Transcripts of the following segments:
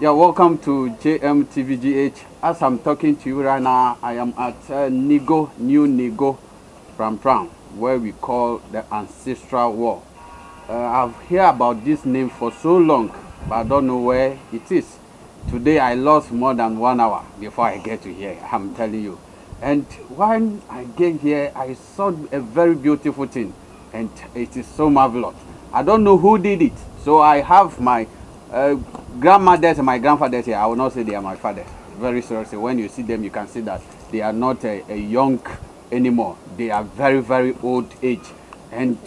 Yeah, welcome to JMTVGH. As I'm talking to you right now, I am at uh, Ningo, New Ningo, Pram Pram, where we call the Ancestral Wall. Uh, I've heard about this name for so long, but I don't know where it is. Today I lost more than one hour before I get to here, I'm telling you. And when I get here, I saw a very beautiful thing, and it is so marvelous. I don't know who did it, so I have my uh, grandmothers and my grandfathers here. I will not say they are my fathers. Very seriously, when you see them, you can see that they are not a, a young anymore. They are very, very old age. And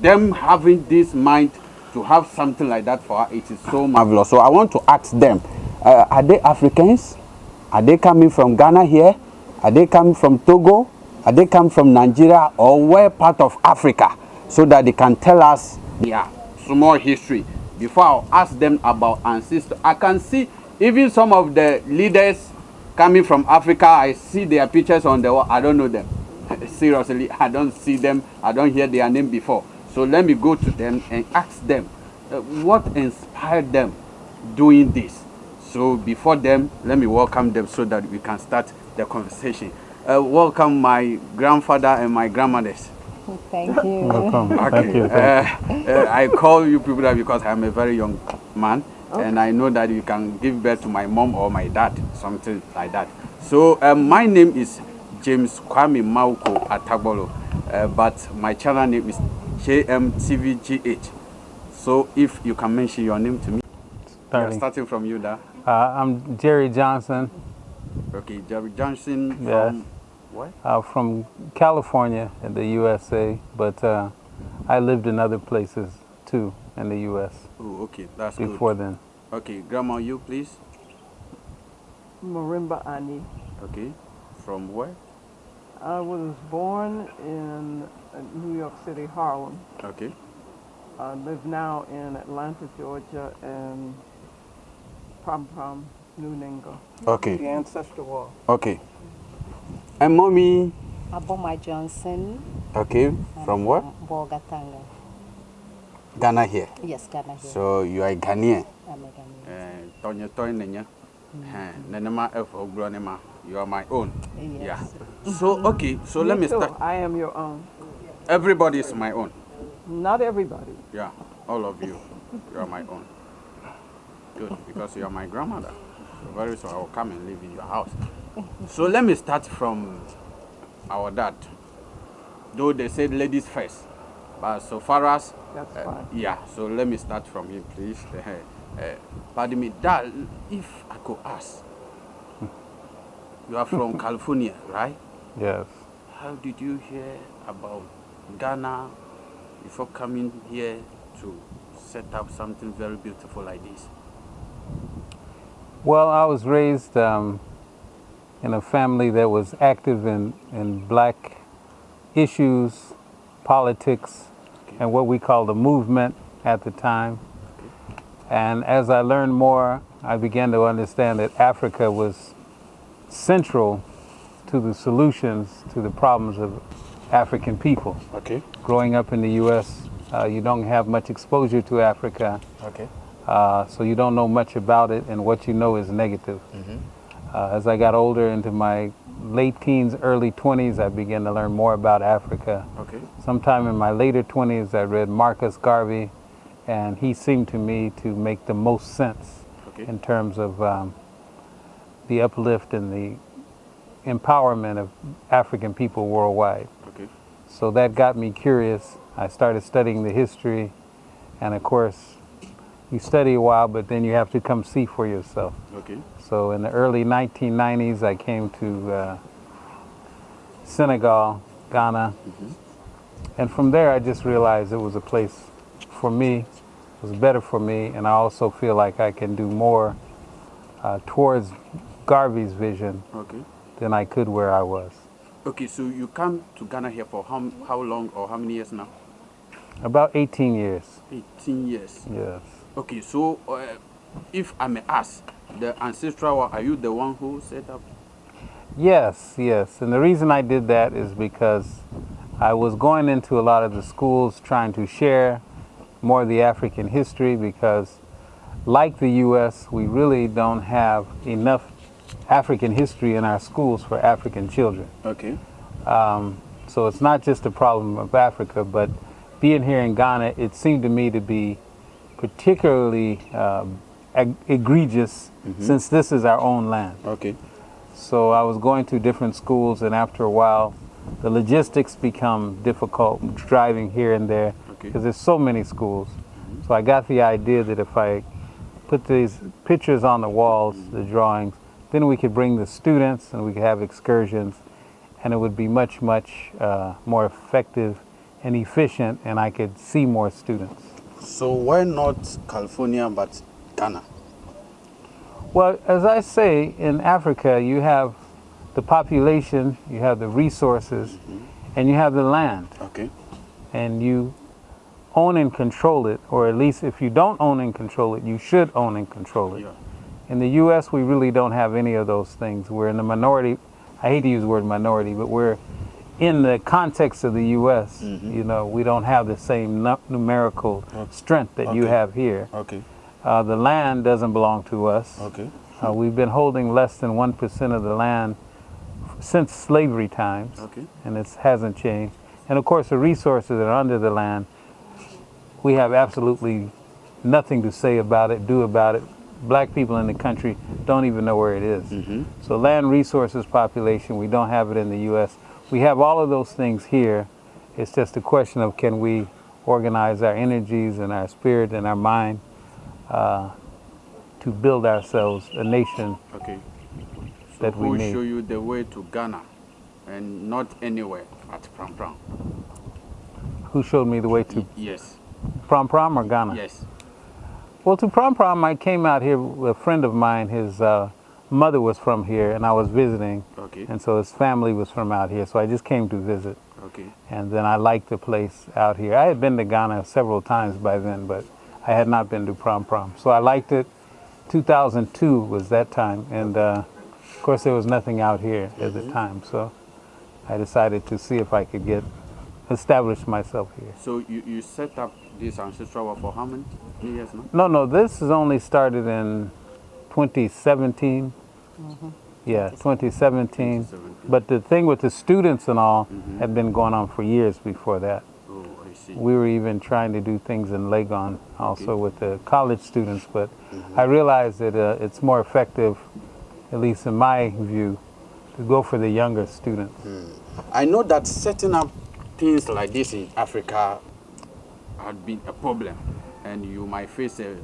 them having this mind to have something like that for her, it is so marvelous. So I want to ask them, uh, are they Africans? Are they coming from Ghana here? Are they coming from Togo? Are they coming from Nigeria or where part of Africa? So that they can tell us their small history before I'll ask them about ancestors. I can see even some of the leaders coming from Africa, I see their pictures on the wall. I don't know them. Seriously, I don't see them. I don't hear their name before. So let me go to them and ask them uh, what inspired them doing this. So before them, let me welcome them so that we can start the conversation. Uh, welcome my grandfather and my grandmothers. Thank you. Welcome. Okay. Thank you. Uh, uh, I call you people that because I'm a very young man and I know that you can give birth to my mom or my dad, something like that. So um, my name is James Kwame Mauko Atagbolo, uh, but my channel name is JMTVGH. So if you can mention your name to me, Starting. starting from you there. Uh, I'm Jerry Johnson Okay, Jerry Johnson from Yes. What? uh, from California in the USA, but uh, I lived in other places too in the US Oh, okay, that's before good. then. Okay, Grandma, you please. Marimba Ani. Okay, from where? I was born in uh, New York City, Harlem. Okay. I live now in Atlanta, Georgia, and Prom Prom, New Ningo. Okay. The ancestor wall. Okay. And mommy, Aboma Johnson. okay, I'm from where? Bolgatanga. Ghana here. Yes, Ghana here. So you are a Ghanaian. I'm a Ghanaian. Eh, Tonya Toy Nenya. Eh, Nenema F Ogronema. You are my own. Yes. Yeah. So okay, so let me too. start. I am your own. Everybody is my own. Not everybody. Yeah, all of you. You are my own. Good, because you are my grandmother. So very soon I will come and live in your house. So let me start from our dad. Though they said ladies first, but so far as That's uh, fine. yeah, so let me start from him, please. Uh, uh, pardon me, Dad, if I could ask, you are from California, right? Yes. How did you hear about Ghana before coming here to set up something very beautiful like this? Well, I was raised um, in a family that was active in, in black issues, politics, and what we call the movement at the time. And as I learned more, I began to understand that Africa was central to the solutions to the problems of African people. Okay. Growing up in the U.S., uh, you don't have much exposure to Africa. Okay. Uh, so you don't know much about it, and what you know is negative. Uh, as I got older into my late teens, early 20s, I began to learn more about Africa. Okay. Sometime in my later 20s, I read Marcus Garvey, and he seemed to me to make the most sense Okay. in terms of um, the uplift and the empowerment of African people worldwide. Okay. So that got me curious. I started studying the history, and of course, you study a while, but then you have to come see for yourself. Okay. So in the early 1990s, I came to uh, Senegal, Ghana, and from there I just realized it was a place for me, it was better for me, and I also feel like I can do more uh, towards Garvey's vision Okay. than I could where I was. Okay, so you come to Ghana here for how, how long or how many years now? About 18 years, 18 years. yes. Okay, so uh, if I may ask, the ancestral, are you the one who set up? Yes, yes. And the reason I did that is because I was going into a lot of the schools trying to share more of the African history because like the U.S., we really don't have enough African history in our schools for African children. Okay. Um, so it's not just a problem of Africa, but being here in Ghana, it seemed to me to be particularly um, eg- egregious mm-hmm. since this is our own land. Okay. So I was going to different schools, and after a while, the logistics become difficult driving here and there Okay. because there's so many schools. Mm-hmm. So I got the idea that if I put these pictures on the walls, mm-hmm. the drawings, then we could bring the students and we could have excursions, and it would be much, much uh, more effective and efficient, and I could see more students. So why not California but Ghana? Well, as I say, in Africa, you have the population, you have the resources, mm-hmm. and you have the land, Okay. and you own and control it, or at least if you don't own and control it, you should own and control it. Yeah. In the U.S., we really don't have any of those things. We're in the minority. I hate to use the word minority, but we're in the context of the U.S. You know, we don't have the same nu- numerical strength that you have here. Okay. Uh, the land doesn't belong to us. Okay. Uh, we've been holding less than 1% of the land since slavery times, Okay. and it hasn't changed. And of course, the resources that are under the land, we have absolutely nothing to say about it, do about it. Black people in the country don't even know where it is. Mm-hmm. So, land resources population, we don't have it in the U.S. We have all of those things here. It's just a question of can we organize our energies and our spirit and our mind uh, to build ourselves a nation Okay. So that we need. show you the way to Ghana and not anywhere at Pram Pram? Who showed me the way to Yes. Prom Prom or Ghana? Yes. Well, to Prom Prom, I came out here with a friend of mine. His uh, mother was from here, and I was visiting, Okay. and so his family was from out here. So I just came to visit, Okay. and then I liked the place out here. I had been to Ghana several times by then, but I had not been to Prom Prom. So I liked it. 2002 was that time, and uh, of course there was nothing out here at the time. So I decided to see if I could get established myself here. So you, you set up this ancestral for how many years now? No, no, this is only started in 2017. Mm-hmm. Yeah, 2017. 2017. But the thing with the students and all mm-hmm. had been going on for years before that. Oh, I see. We were even trying to do things in Legon also with the college students, but mm-hmm. I realized that uh, it's more effective, at least in my view, to go for the younger students. Hmm. I know that setting up things like this in Africa had been a problem, and you might face a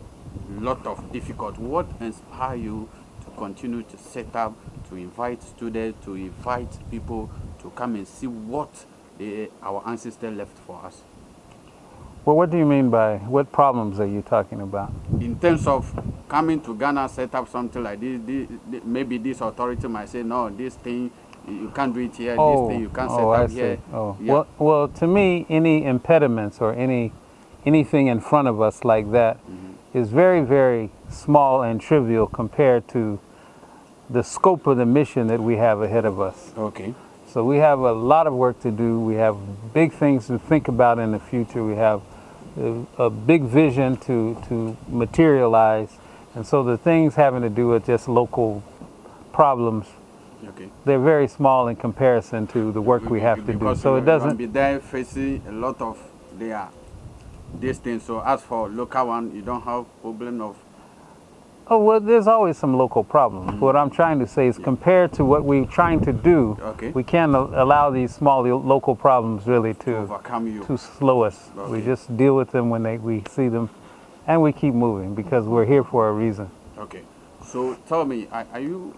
lot of difficult. What inspire you to continue to set up, to invite students, to invite people to come and see what eh, our ancestors left for us? Well, what do you mean by what problems are you talking about? in terms of coming to Ghana, set up something like this, this, this- maybe this authority might say, no, this thing, you can't do it here, this thing, you can't set oh, up I see. here. Oh, Yeah. well, well, to me, any impediments or any anything in front of us like that is very, very small and trivial compared to the scope of the mission that we have ahead of us. Okay. So we have a lot of work to do. We have big things to think about in the future. We have a, big vision to, to materialize. And so the things having to do with just local problems, Okay. they're very small in comparison to the work we have to do. So it doesn't, be there facing a lot of their this thing. So as for local one, you don't have problem of oh, well, there's always some local problems. Mm-hmm. What I'm trying to say is compared to what we're trying to do, Okay. we can't allow these small local problems really to, overcome you. to slow us. We just deal with them when they, we see them and we keep moving because we're here for a reason. Okay. So tell me, are, are you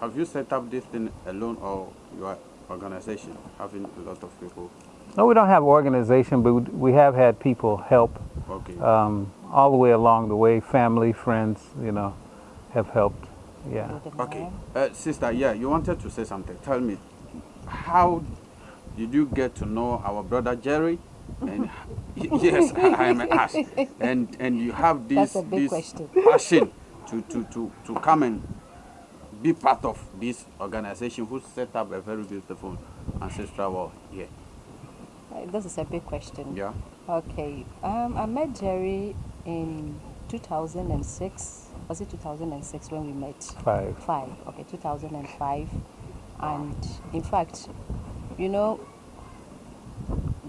have you set up this thing alone or your organization having a lot of people? No, we don't have organization, but we- we have had people help Okay. um, all the way along the way. Family, friends, you know, have helped. Yeah. Okay, uh, sister, yeah, you wanted to say something. Tell me, how did you get to know our brother Jerry? And yes, I am asked. And and you have this That's a big this question. passion to, to, to, to come and be part of this organization who set up a very beautiful ancestral wall here. Uh, This is a big question. Yeah. Okay. Um, I met Jerry in 2006. Was it 2006 when we met? Five. Five. Okay, 2005. And in fact, you know,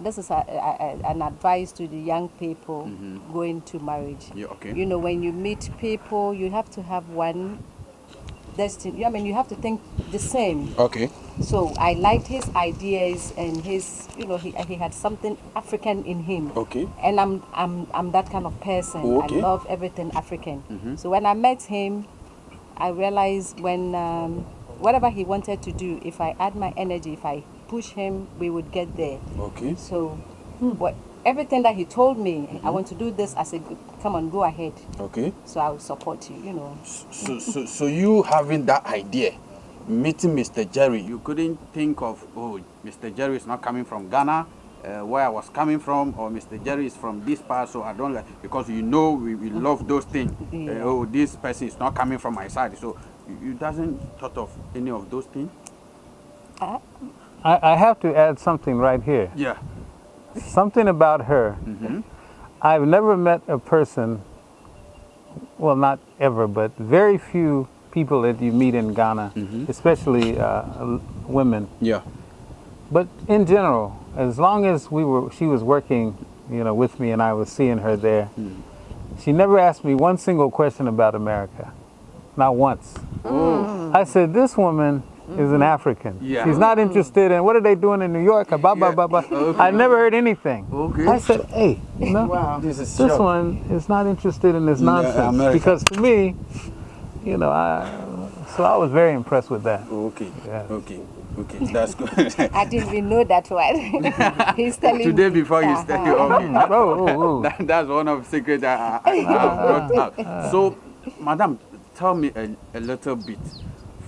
this is a, a, a- an advice to the young people going to marriage. Yeah, okay. You know, when you meet people, you have to have one destiny. I mean, you have to think the same. Okay. So I liked his ideas and his, you know, he, he had something African in him. Okay. And I'm, I'm, I'm that kind of person. Oh, okay. I love everything African. Mm -hmm. So when I met him, I realized when, um, whatever he wanted to do, if I add my energy, if I push him, we would get there. Okay. So what, everything that he told me, I want to do this, I said, come on, go ahead. Okay. So I will support you, you know. So, so, so you having that idea, meeting Mr. Jerry, you couldn't think of, oh, Mr. Jerry is not coming from Ghana, uh, where I was coming from, or Mr. Jerry is from this part, so I don't like, because you know we, we love those things. Uh, oh, this person is not coming from my side, so you, you doesn't thought of any of those things? Uh, I, I have to add something right here. Yeah. Something about her. Mm-hmm. I've never met a person, well, not ever, but very few people that you meet in Ghana, mm-hmm. especially uh, women. Yeah. But in general, as long as we were, she was working, you know, with me, and I was seeing her there. Hmm. She never asked me one single question about America, not once. I said, "This woman Mm-hmm. is an African. Yeah. She's not interested in what are they doing in New York? Blah blah Yeah. blah blah." Okay. I never heard anything. Okay. I said, "Hey, you know, Wow. This is this one is not interested in this nonsense." America. Because to me, you know, I so I was very impressed with that. Okay. Yeah. Okay. Okay. That's good. I didn't even know that one. He's telling Today me. before you start, okay. Oh, oh, oh. That, that's one of the secrets I, I, I have brought out. Uh, so, madam, tell me a, a little bit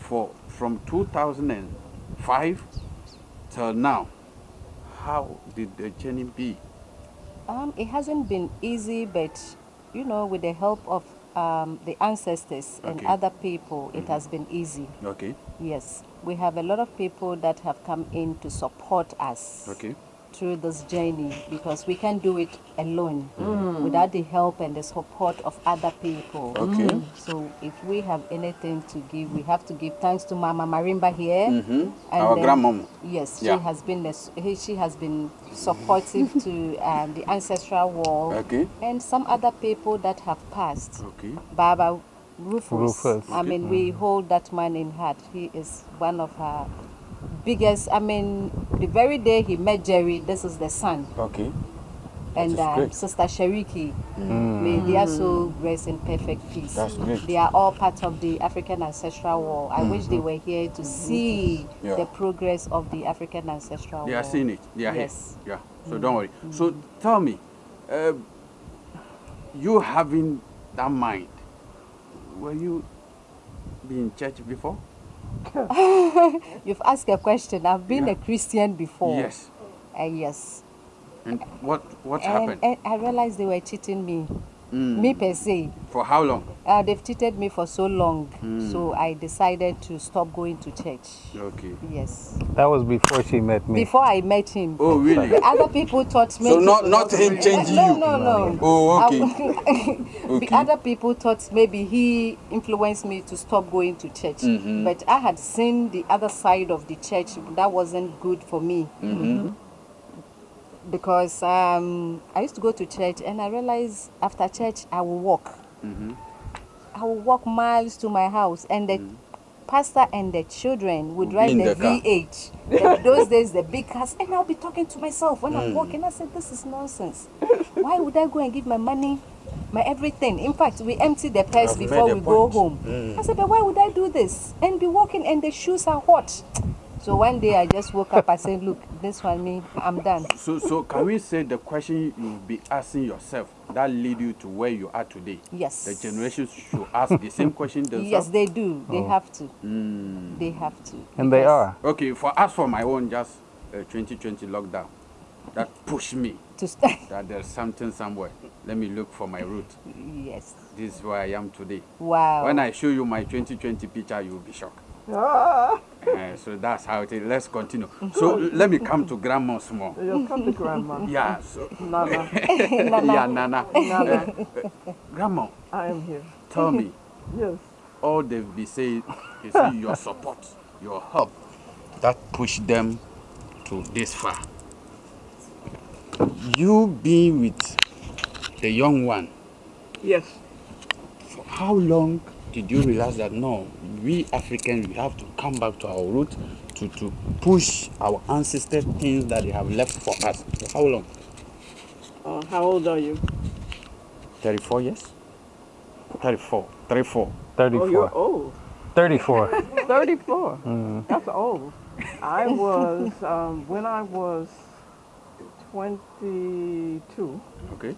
for from 2005 till now. How did the journey be? Um, it hasn't been easy, but you know, with the help of um, the ancestors and Okay. other people, it has been easy. Okay. Yes, we have a lot of people that have come in to support us Okay. Through this journey because we can't do it alone without the help and the support of other people. Okay. So if we have anything to give, we have to give thanks to Mama Marimba here. Mhm. And Our then- grandmama. Yes, Yeah. she has been the she has been supportive to um, the ancestral wall Okay. and some other people that have passed. Okay. Baba Rufus. Rufus. I mean, we hold that man in heart. He is one of our biggest. I mean, the very day he met Jerry, this is the son, Okay. and uh. Sister Shariki. Mm. May are so rest in perfect peace. That's great. They are all part of the African ancestral wall. I mm-hmm. wish they were here to mm-hmm. see Yeah. the progress of the African ancestral They wall. are seeing it. They are Yes. here. Yeah. So don't mm. worry. So mm. tell me, uh, you having that mind, were you be in church before? You've asked a question. I've been Yeah. a Christian before. Yes. Uh, yes. And what what And, happened? and I realized they were cheating me. Mm. Me per se. For how long? Uh, they've cheated me for so long. Mm. So I decided to stop going to church. Okay. Yes. That was before she met me. Before I met him. Oh really? The other people taught me. So not not him changing no, you. No, no, no. Oh okay. The Okay. other people thought maybe he influenced me to stop going to church. Mhm. But I had seen the other side of the church that wasn't good for me. Mhm. Because um, I used to go to church and I realized after church I will walk. Mhm. I will walk miles to my house and the pastor and the children would Would be drive in the, the car. V8. The- those days, the big cars. And I'll be talking to myself when I'm Mm. walking. I said, this is nonsense. Why would I go and give my money, my everything? In fact, we empty the purse I've before we a go home. Mm. I said, but why would I do this? And be walking and the shoes are hot. So one day I just woke up. I said, look, this one, me, I'm done. So so can we say the question you'll be asking yourself that lead you to where you are today? Yes. The generations should ask the same question themselves. Yes, they do. They Oh. have to. Mm. They have to. and they are. Okay, for us for my own just uh, 2020 lockdown, that pushed me To st- that there's something somewhere. Let me look for my root. yes. This is where I am today. Wow. When I show you my 2020 picture, you will be shocked. Ah, Uh, so that's how it is. Let's continue. So let me come to grandma small. You'll come to grandma. Yeah. So Nana, yeah, Nana. Nana, Grandma, I am here. tell me. Yes. all they've been saying is your support, your help that pushed them to this far. You being with the young one, Yes. for how long did you realize that no, we Africans we have to come back to our root to, to push our ancestors things that they have left for us? For how long? Uh, how old are you? 34 years? 34. 34. 34. Oh, you're old. 34. 34. That's old. I was, um, when I was 22, Okay.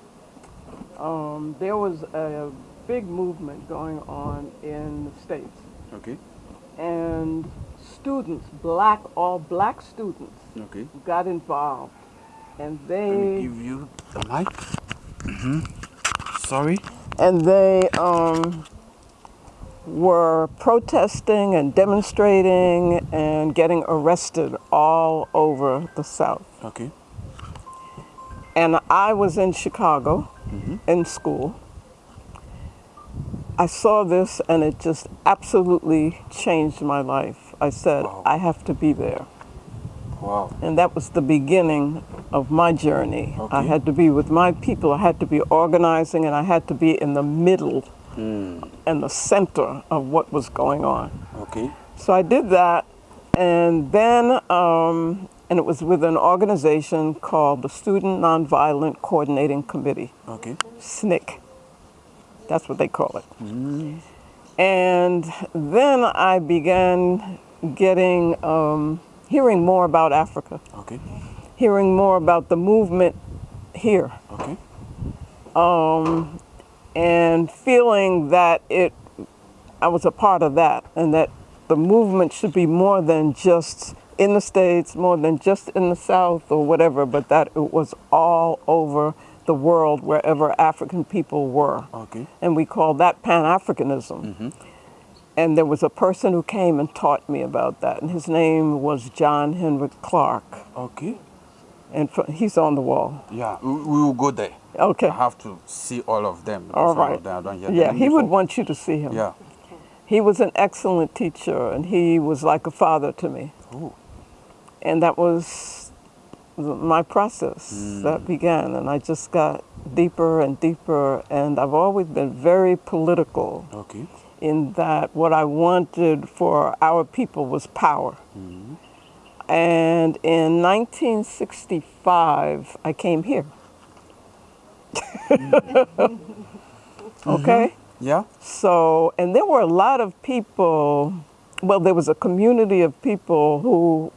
um, there was a big movement going on in the States. Okay. And students, black, all black students, Okay. got involved. And Let me they, give you the mic. hmm Sorry. and they um, were protesting and demonstrating and getting arrested all over the South. Okay. And I was in Chicago in school. I saw this and it just absolutely changed my life. I said, Wow. I have to be there. Wow. And that was the beginning of my journey. I had to be with my people, I had to be organizing, and I had to be in the middle Mm. and the center of what was going on. Okay. So I did that, and then, um, and it was with an organization called the Student Nonviolent Coordinating Committee, Okay. SNCC. That's what they call it. And then I began getting, um, hearing more about Africa, Okay. hearing more about the movement here, Okay. um, and feeling that it, I was a part of that, and that the movement should be more than just in the States, more than just in the South or whatever, but that it was all over the world, wherever African people were. Okay. And we called that Pan Africanism. Mm-hmm. And there was a person who came and taught me about that, and his name was John Henrik Clarke. Okay. And he's on the wall. Yeah, we, will go there. Okay. I have to see all of them. All right. Of them I don't hear Yeah, he would want you to see him. Yeah. He was an excellent teacher, and he was like a father to me. Oh. And that was my process that mm. began, and I just got deeper and deeper. And I've always been very political Okay. in that what I wanted for our people was power. Mm-hmm. And in 1965, I came here. Mm-hmm. okay? Mm-hmm. Yeah. So, and there were a lot of people, well, there was a community of people who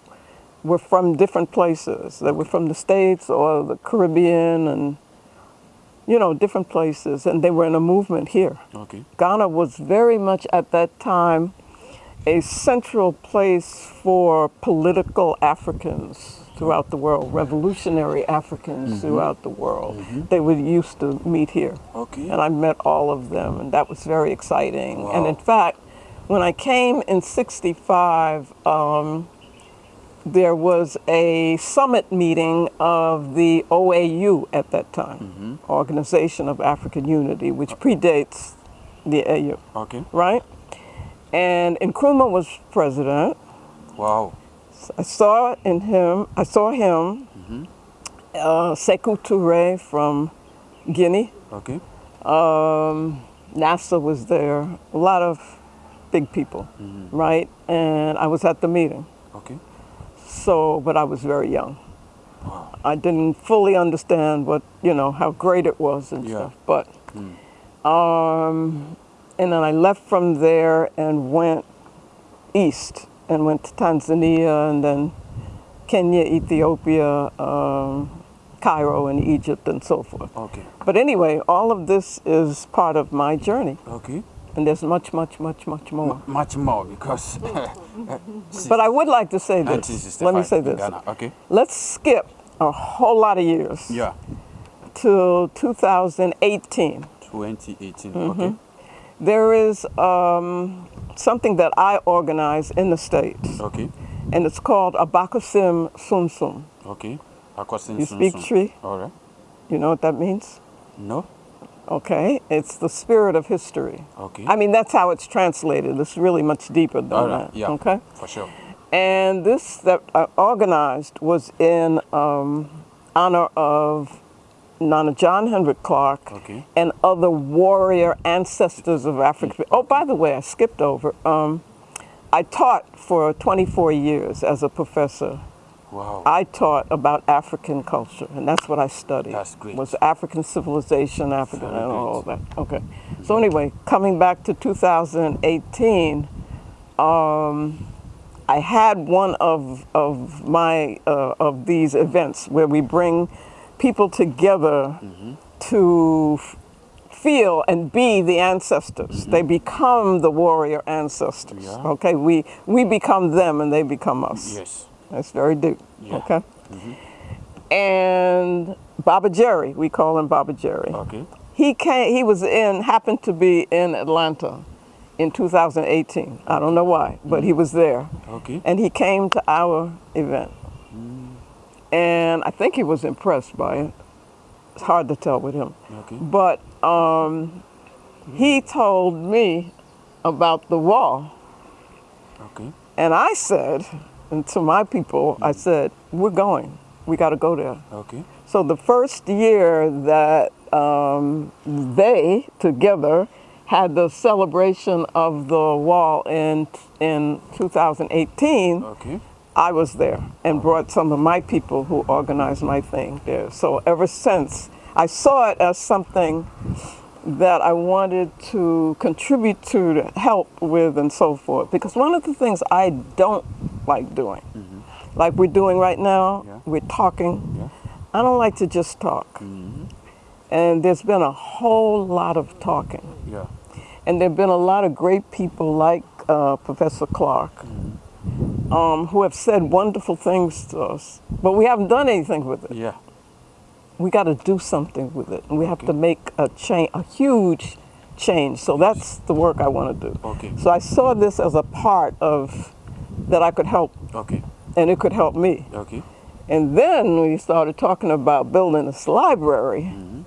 were from different places. They were from the States or the Caribbean and, you know, different places. And they were in a movement here. Okay. Ghana was very much at that time a central place for political Africans throughout the world, revolutionary Africans throughout the world. They were used to meet here. Okay. And I met all of them, and that was very exciting. And in fact, when I came in 65, um, there was a summit meeting of the OAU at that time, Organization of African Unity, which predates the AU, Okay. right? And Nkrumah was president. Wow. I saw in him, I saw him, uh, Sekou Touré from Guinea. Okay. Um, Nasser was there, a lot of big people, right? And I was at the meeting. Okay. So, but I was very young. I didn't fully understand what, you know, how great it was and Yeah. stuff. But, um, and then I left from there and went east and went to Tanzania and then Kenya, Ethiopia, um, Cairo, and Egypt and so forth. Okay. But anyway, all of this is part of my journey, Okay. And there's much, much, much, much more. Much more because. But I would like to say this. 1965 Let me say this. Ghana. Okay. Let's skip a whole lot of years Yeah. To 2018. 2018. Mm-hmm. Okay. There is um, something that I organize in the States, Okay. and it's called Abakusim Sumsum. Okay. Akwasin You speak. Tree? All right. You know what that means? No. Okay, it's the spirit of history. Okay. I mean, that's how it's translated. It's really much deeper than right. that. Yeah. Okay. For sure. And this that I organized was in um, honor of Nana John Henrik Clarke Okay. and other warrior ancestors of Africa. Oh, by the way, I skipped over. Um, I taught for 24 years as a professor. Wow. I taught about African culture, and that's what I studied. That's great. Was African civilization, African, Very and all great. that. Okay. So anyway, coming back to 2018, um, I had one of of my uh, of these events where we bring people together Mm-hmm. to f- feel and be the ancestors. They become the warrior ancestors. Yeah. Okay, we we become them and they become us. yes. That's very deep. Yeah. Okay. Mm-hmm. And Baba Jerry, we call him Baba Jerry. Okay. He came. He was in. Happened to be in Atlanta in 2018. I don't know why, but he mm-hmm. was there, Okay. and he came to our event. Mm. And I think he was impressed by it. It's hard to tell with him, Okay. but um, mm-hmm. he told me about the wall. Okay. And I said, and to my people, I said, we're going. We got to go there. Okay. So the first year that um, they together had the celebration of the wall in in 2018, Okay. I was there and brought some of my people who organized my thing there. So ever since, I saw it as something that I wanted to contribute to, to help with, and so forth. Because one of the things I don't like doing, like we're doing right now, Yeah. we're talking. Yeah. I don't like to just talk. And there's been a whole lot of talking. Yeah. And there have been a lot of great people like uh, Professor Clarke um, who have said wonderful things to us, but we haven't done anything with it. Yeah. We got to do something with it, and we have to make a change, a huge change. So that's the work I want to do. Okay. So I saw this as a part of that I could help, Okay. and it could help me. Okay. And then we started talking about building this library, mm-hmm.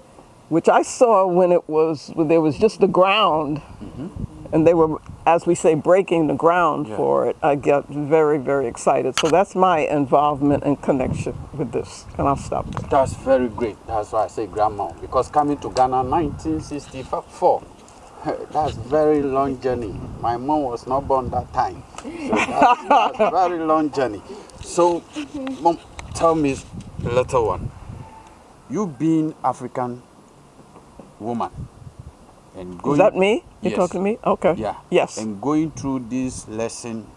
which I saw when it was when there was just the ground, mm-hmm. And they were, as we say, breaking the ground Yeah. for it. I got very, very excited. So that's my involvement and connection with this, and I'll stop there. That's very great. That's why I say grandma. Because coming to Ghana 1964, that's very long journey. My mom was not born that time. So that's, that's very long journey. So, mom, tell me, little one, you being African woman and going Is that me? You Yes. talking to me? Okay. Yeah. Yes. And going through this lesson,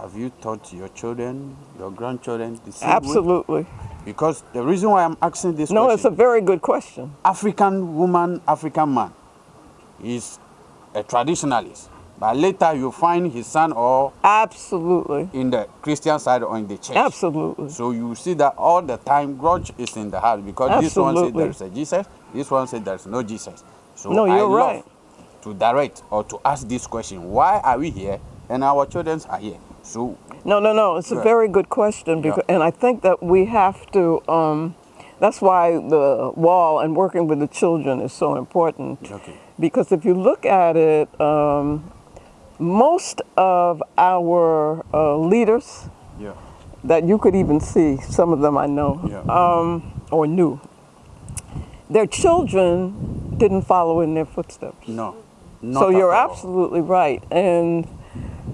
have you taught your children, your grandchildren the same way? Absolutely. Because the reason why I'm asking this question. No, it's a very good question. African woman, African man is a traditionalist. But later you find his son or Absolutely. in the Christian side or in the church. Absolutely. So you see that all the time grudge is in the heart because this one says there is a Jesus, this one says there is no Jesus. So No, you're right. to direct or to ask this question: Why are we here and our children are here? So No, no, no. It's a very good question, because, and I think that we have to. Um, that's why the wall and working with the children is so important. Okay. Because if you look at it, um, most of our uh, leaders yeah, that you could even see, some of them I know, Yeah. um, or knew, their children didn't follow in their footsteps. no, So you're absolutely right. And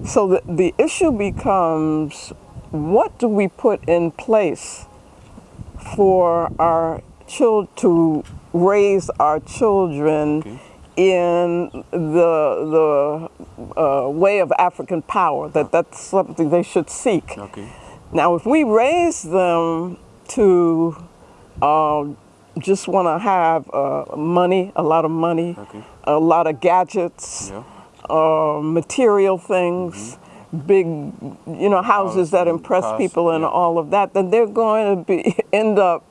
so the, the issue becomes what do we put in place for our children to raise our children Okay. in the, the uh, way of African power, that that's something they should seek. Okay. Now, if we raise them to uh, just want to have uh, money, a lot of money, Okay. a lot of gadgets, Yeah. uh, material things, big, you know, houses that impress cars, people and yeah. all of that, then they're going to be end up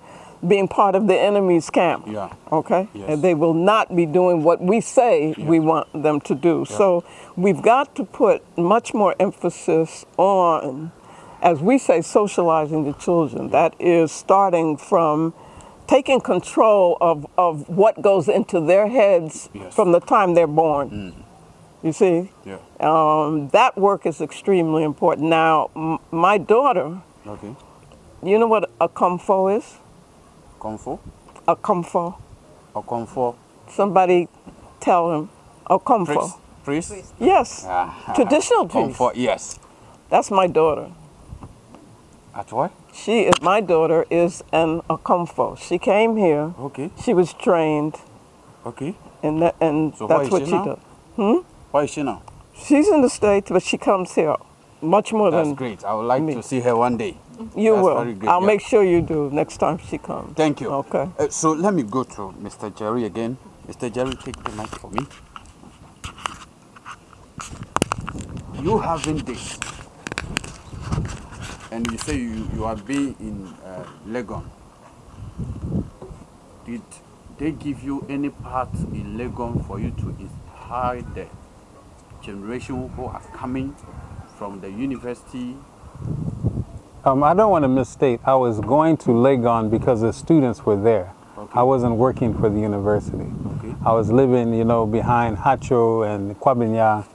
being part of the enemy's camp. Yeah. Okay? Yes. And they will not be doing what we say we want them to do. So we've got to put much more emphasis on, as we say, socializing the children. That is starting from taking control of, of what goes into their heads Yes. from the time they're born. You see? Yeah. Um, that work is extremely important. Now, m- my daughter, Okay. you know what okomfo is? Comfort A comfort. or comfort? Somebody tell him okomfo. Priest. Priest. Yes. Ah. Traditional priest. Comfort. Yes. That's my daughter. At what? She is my daughter is an okomfo. She came here. Okay. She was trained, Okay. and that, and So that's what she now? does. Where is she now? She's in the states, but she comes here much more That's than great. I would like me. to see her one day. you That's will. I'll yeah. make sure you do next time she comes. Thank you. Okay. Uh, so let me go to Mr. Jerry again. Mr. Jerry, take the mic for me. You having this, and you say you, you have been in uh, Legon. Did they give you any part in Legon for you to inspire the generation who are coming from the university? Um, I don't want to misstate. I was going to Legon because the students were there. Okay. I wasn't working for the university. Okay. I was living, you know, behind Haatso and Kwabenya.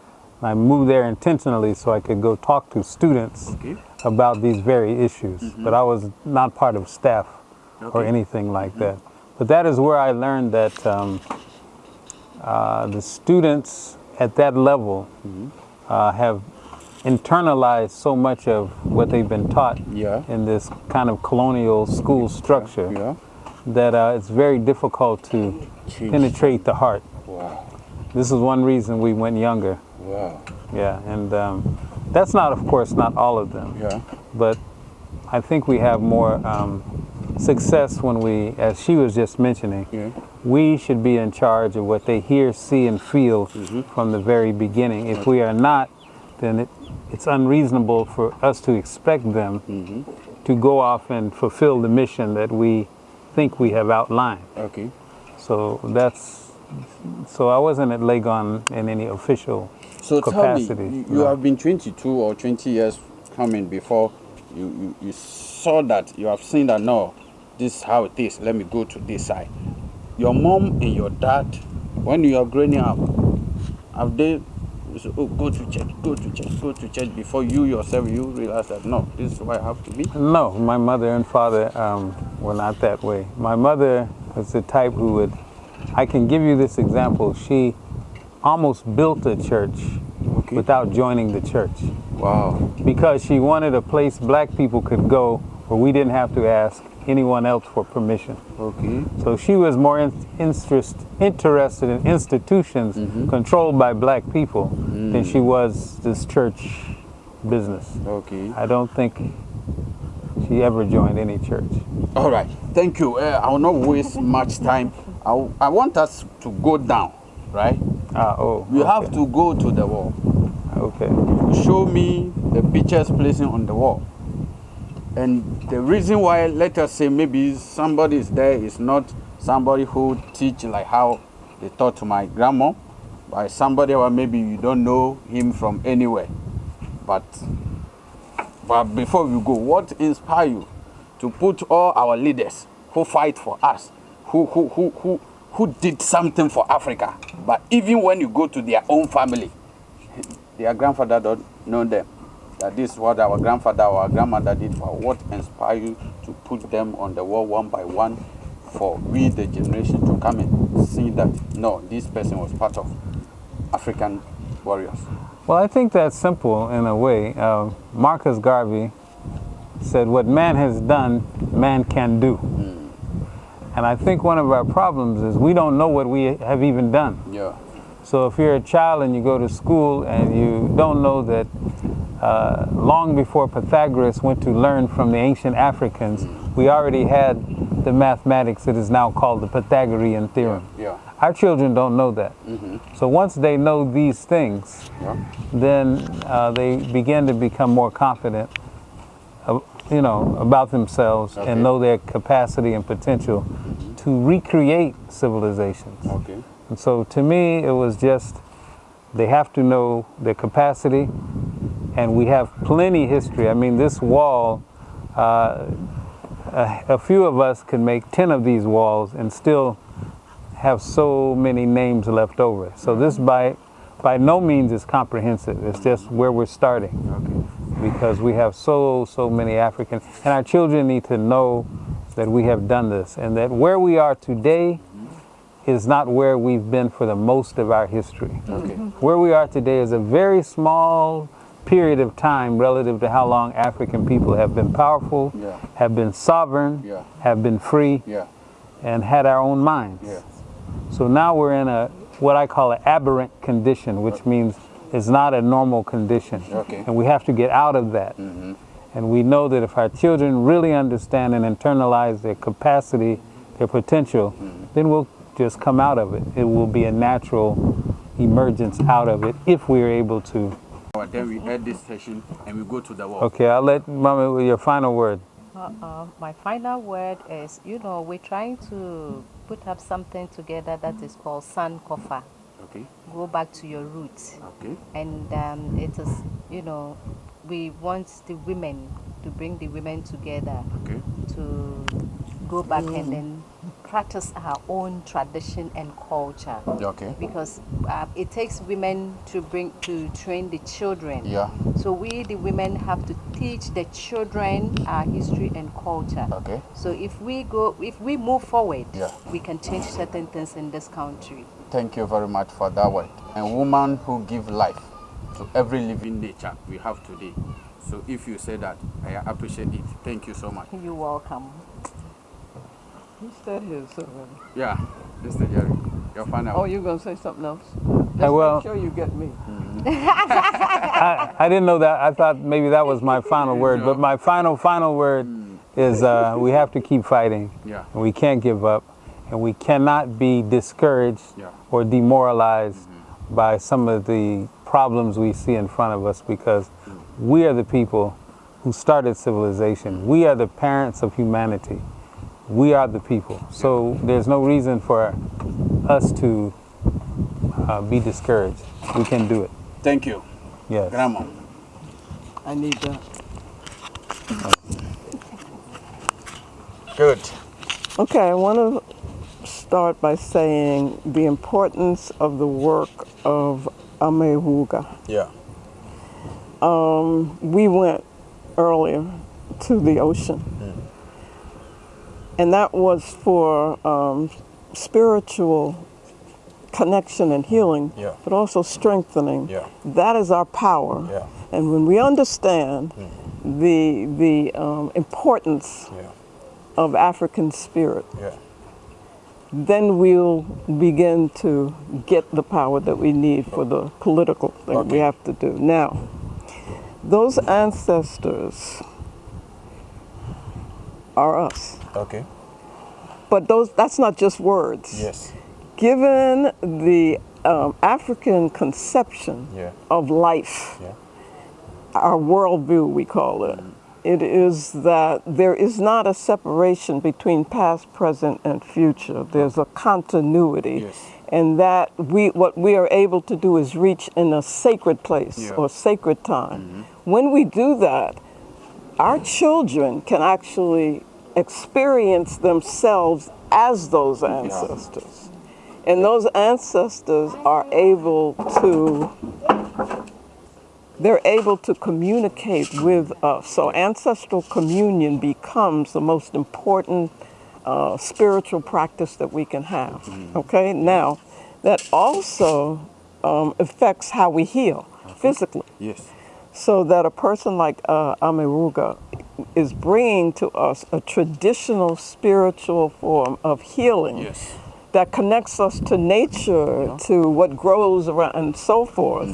I moved there intentionally so I could go talk to students Okay. About these very issues. But I was not part of staff or anything like that. But that is where I learned that um, uh, the students at that level uh, have internalized so much of what they've been taught Yeah. in this kind of colonial school structure Yeah. that uh, it's very difficult to Change. penetrate the heart. Wow. This is one reason we went younger. Wow. Yeah, and um, that's not, of course, not all of them Yeah. but I think we have more um, success when we, as she was just mentioning, Yeah. we should be in charge of what they hear, see, and feel from the very beginning. If we are not, then it, it's unreasonable for us to expect them to go off and fulfill the mission that we think we have outlined. Okay. So that's, so I wasn't at Legon in any official So capacity. tell me, you, no. have been 22 or 20 years coming before you, you, you saw that, you have seen that, no, this is how it is, let me go to this side. Your mom and your dad, when you are growing up, have they said, oh, go to church, go to church, go to church before you yourself, you realize that, no, this is where I have to be? No, my mother and father um, were not that way. My mother was the type who would, I can give you this example. She almost built a church Okay. without joining the church Wow. because she wanted a place black people could go where we didn't have to ask anyone else for permission. Okay. So she was more in, interest, interested in institutions controlled by black people than she was this church business. Okay. I don't think she ever joined any church. All right. Thank you. Uh, I will not waste much time. I, I want us to go down, right? Ah, oh. You okay. have to go to the wall. Okay. show me the pictures placing on the wall. And the reason why, let us say, maybe somebody is there is not somebody who teach like how they taught to my grandma, by somebody or maybe you don't know him from anywhere. But but before we go, what inspire you to put all our leaders who fight for us, who who who who who did something for Africa, but even when you go to their own family, their grandfather don't know them. That this is what our grandfather or our grandmother did for what inspired you to put them on the wall one by one for we the generation to come and see that no, this person was part of African warriors. Well, I think that's simple in a way. Uh, Marcus Garvey said, What man has done, man can do. And I think one of our problems is we don't know what we have even done. Yeah. So if you're a child and you go to school and you don't know that uh, long before Pythagoras went to learn from the ancient Africans, we already had the mathematics that is now called the Pythagorean theorem. Yeah. Our children don't know that. Mm -hmm. So once they know these things, Yeah. then uh, they begin to become more confident you know, about themselves Okay. and know their capacity and potential to recreate civilizations. Okay. And so to me, it was just they have to know their capacity, and we have plenty history. I mean, this wall, uh, a, a few of us can make 10 of these walls and still have so many names left over. So this by, by no means is comprehensive. It's just where we're starting Okay. Because we have so, so many Africans. And our children need to know that we have done this and that where we are today is not where we've been for the most of our history. Okay. Mm-hmm. Where we are today is a very small period of time relative to how long African people have been powerful, Yeah. have been sovereign, Yeah. have been free, Yeah. and had our own minds. Yeah. So now we're in a what I call an aberrant condition, which uh, means it's not a normal condition. Okay. And we have to get out of that. And we know that if our children really understand and internalize their capacity, their potential, then we'll just come out of it. It will be a natural emergence out of it if we are able to. But then we end this session and we go to the wall. Okay, I'll let Mama with your final word. Uh, my final word is, you know, we're trying to put up something together that is called Sankofa. Okay. Go back to your roots. Okay. And um, it is, you know, we want the women to bring the women together Okay. to go back and then practice our own tradition and culture. Okay. Because uh, it takes women to bring to train the children. Yeah. So we, the women, have to teach the children our history and culture. Okay. So if we go, if we move forward, Yeah. we can change certain things in this country. Thank you very much for that word. A woman who give life to every living nature we have today. So if you say that, I appreciate it. Thank you so much. You're welcome. He said his already. Yeah, Mr. Jerry, your final. Oh, you're gonna say something else? Just I will. make sure you get me. I, I didn't know that. I thought maybe that was my final word. But my final, final word is uh, we have to keep fighting. Yeah. And we can't give up. And we cannot be discouraged Yeah. or demoralized mm-hmm. by some of the problems we see in front of us because mm. we are the people who started civilization. Mm. We are the parents of humanity. We are the people. So there's no reason for us to uh, be discouraged. We can do it. Thank you, Yes. Grandma. I need that. Good. Okay, I want to start by saying the importance of the work of Amehuga. Yeah. we went earlier to the ocean. And that was for um, spiritual connection and healing, Yeah. but also strengthening. Yeah. That is our power. Yeah. And when we understand the, the um, importance of African spirit, Yeah. Then we'll begin to get the power that we need for the political thing we have to do. Now, those ancestors are us. Okay. But those that's not just words. Yes. Given the um, African conception Yeah. of life, Yeah. our worldview, we call it, it is that there is not a separation between past, present, and future. There's a continuity. Yes. And that we, what we are able to do is reach in a sacred place Yeah. or sacred time. Mm-hmm. When we do that, our children can actually experience themselves as those ancestors. And those ancestors are able to they're able to communicate with us. So ancestral communion becomes the most important uh, spiritual practice that we can have. Okay, now that also um, affects how we heal physically. Yes. So that a person like uh, Ameruga is bringing to us a traditional spiritual form of healing Yes. that connects us to nature, to what grows around, and so forth.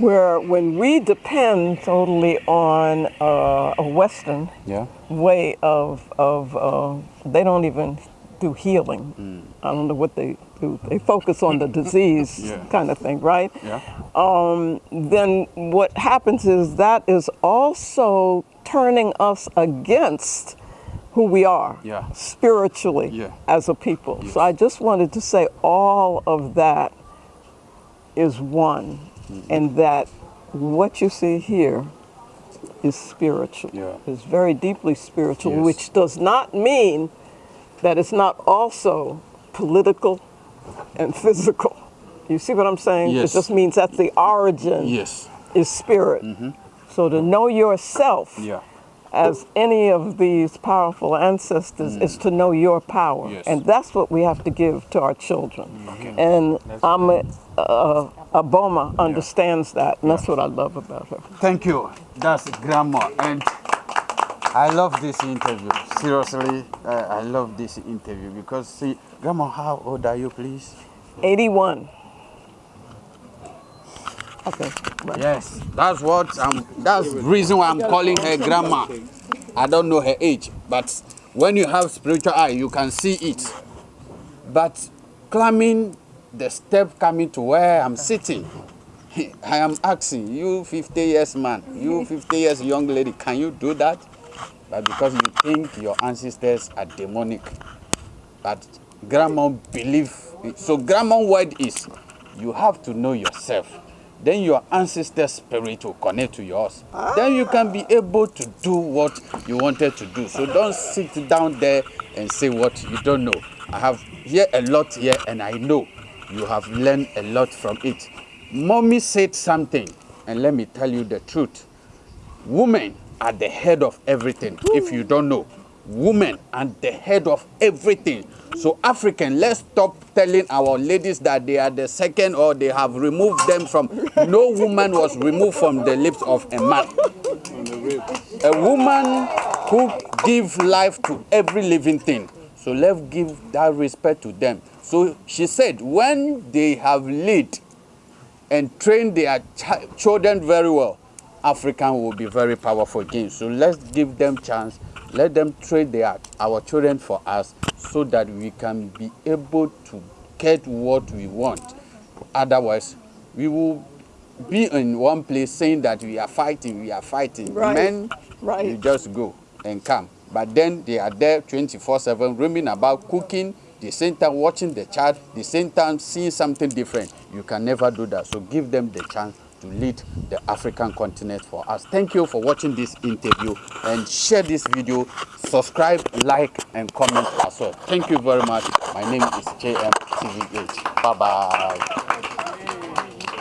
Where when we depend totally on uh, a Western Yeah. way of, of uh, they don't even do healing. I don't know what they do. They focus on the disease Yeah. kind of thing, right? Yeah. um, then what happens is that is also turning us against who we are Yeah. spiritually Yeah. as a people. So I just wanted to say all of that is one. And that what you see here is spiritual. Yeah. It's very deeply spiritual, Yes. which does not mean that it's not also political and physical. You see what I'm saying? Yes. It just means that the origin Yes. is spirit. Mm-hmm. So to know yourself Yeah. As any of these powerful ancestors is to know your power. Yes. And that's what we have to give to our children. And Ama uh, Aboma understands that, and that's what I love about her. Thank you. That's grandma. And I love this interview. Seriously, uh, I love this interview because, see, grandma, how old are you, please? 81. Okay. right. Yes, that's what I'm. That's the reason why I'm calling her grandma. I don't know her age, but when you have spiritual eye, you can see it. But climbing the step coming to where I'm sitting, I am asking you, 50 years man, you 50 years young lady, can you do that? But because you think your ancestors are demonic, but grandma believe so grandma word is you have to know yourself then your ancestor spirit will connect to yours. Then you can be able to do what you wanted to do. So don't sit down there and say what you don't know. I have hear a lot here and i know you have learned a lot from it. Mommy said something and let me tell you the truth. Women are the head of everything if you don't know women are the head of everything so african let's stop telling our ladies that they are the second or they have removed them from no woman was removed from the lips of a man a woman who give life to every living thing so let's give that respect to them so she said when they have lead and train their chi- children very well, African will be very powerful again. So let's give them chance. Let them train their our children for us, so that we can be able to get what we want. Otherwise, we will be in one place saying that we are fighting, we are fighting. Right. Men, Right. you just go and come. But then they are there 24/7, roaming about, cooking. The same time watching the child, the same time seeing something different. You can never do that. So give them the chance to lead the African continent for us. Thank you for watching this interview and share this video. Subscribe, like, and comment as well. Thank you very much. My name is JM TVH. Bye bye.